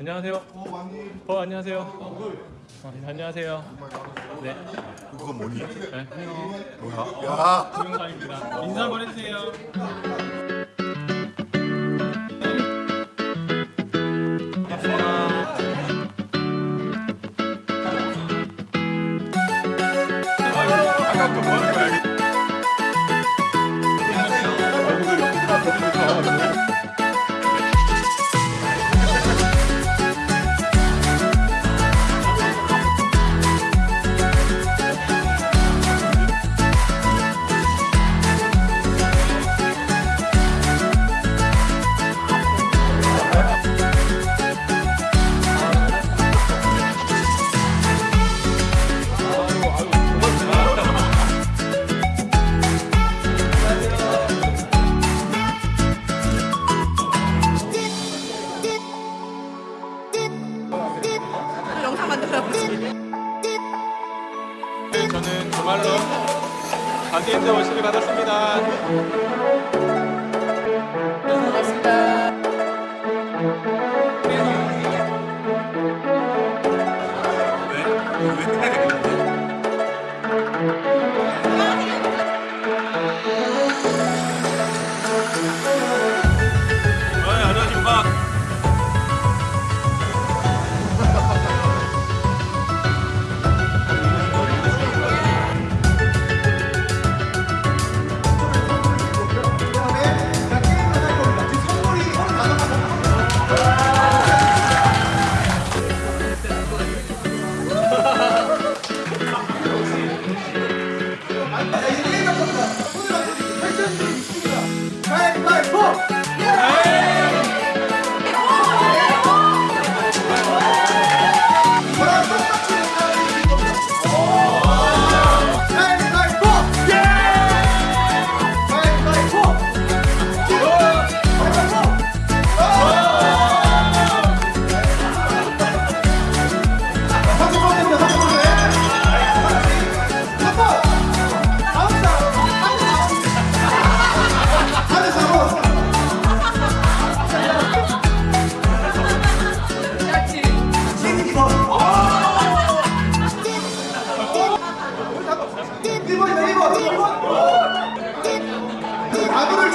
안녕하세요. 어 안녕하세요. 어, 안녕하세요. 네. 그거 뭐니? 네. 뭐야? 야. 김영광입니다. 인사 한번 해주세요. 만들어보지 네, 저는 정말로 가디언드 워시를 받았습니다 반갑습니다 왜? 왜? 이제 게임 바꿉니다. 오늘 완전히 결정적인 이슈입니다. 가위바위보! 마블을